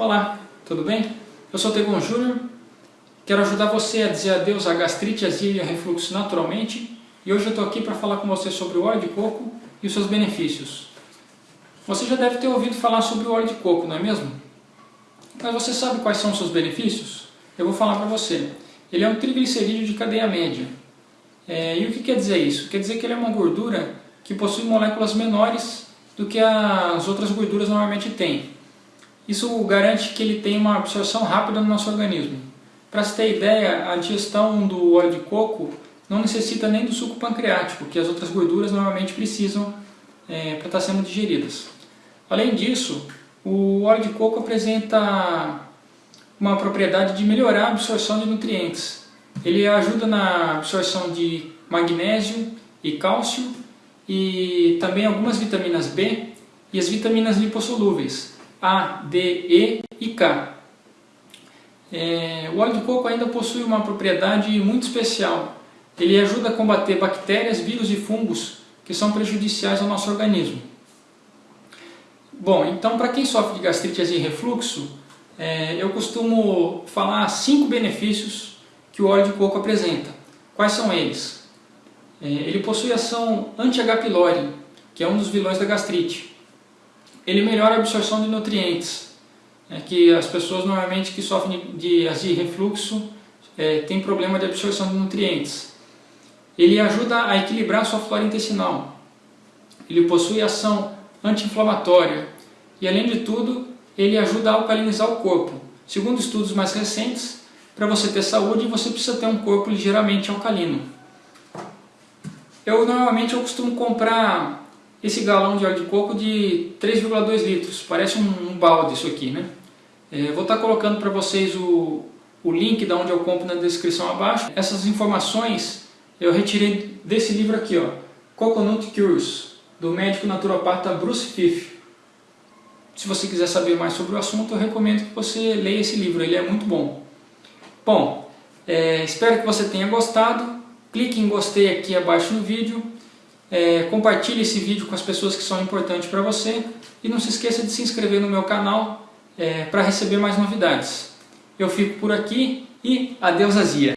Olá, tudo bem? Eu sou Tegon Júnior, quero ajudar você a dizer adeus à gastrite, azia e refluxo naturalmente e hoje eu estou aqui para falar com você sobre o óleo de coco e os seus benefícios. Você já deve ter ouvido falar sobre o óleo de coco, não é mesmo? Mas você sabe quais são os seus benefícios? Eu vou falar para você. Ele é um triglicerídeo de cadeia média. É, e o que quer dizer isso? Quer dizer que ele é uma gordura que possui moléculas menores do que as outras gorduras normalmente têm. Isso garante que ele tenha uma absorção rápida no nosso organismo. Para se ter ideia, a digestão do óleo de coco não necessita nem do suco pancreático, que as outras gorduras normalmente precisam é, para estar sendo digeridas. Além disso, o óleo de coco apresenta uma propriedade de melhorar a absorção de nutrientes. Ele ajuda na absorção de magnésio e cálcio e também algumas vitaminas B e as vitaminas lipossolúveis, a, D, E e K. É, o óleo de coco ainda possui uma propriedade muito especial. Ele ajuda a combater bactérias, vírus e fungos que são prejudiciais ao nosso organismo. Bom, então para quem sofre de gastrite e refluxo, é, eu costumo falar cinco benefícios que o óleo de coco apresenta. Quais são eles? É, ele possui ação anti-H. pylori, que é um dos vilões da gastrite ele melhora a absorção de nutrientes, é que as pessoas normalmente que sofrem de azia e refluxo é, têm problema de absorção de nutrientes. Ele ajuda a equilibrar a sua flora intestinal. Ele possui ação anti-inflamatória e, além de tudo, ele ajuda a alcalinizar o corpo. Segundo estudos mais recentes, para você ter saúde, você precisa ter um corpo ligeiramente alcalino. Eu normalmente eu costumo comprar esse galão de óleo de coco de 3,2 litros. Parece um, um, balde isso aqui, né? É, vou estar tá colocando para vocês o, o link da onde eu compro na descrição abaixo. Essas informações eu retirei desse livro aqui, ó, Coconut Cures, do médico naturopata Bruce Fife. Se você quiser saber mais sobre o assunto, eu recomendo que você leia esse livro, ele é muito bom. Bom, é, espero que você tenha gostado. Clique em gostei aqui abaixo no vídeo é, compartilhe esse vídeo com as pessoas que são importantes para você e não se esqueça de se inscrever no meu canal é, para receber mais novidades. Eu fico por aqui e adeus azia!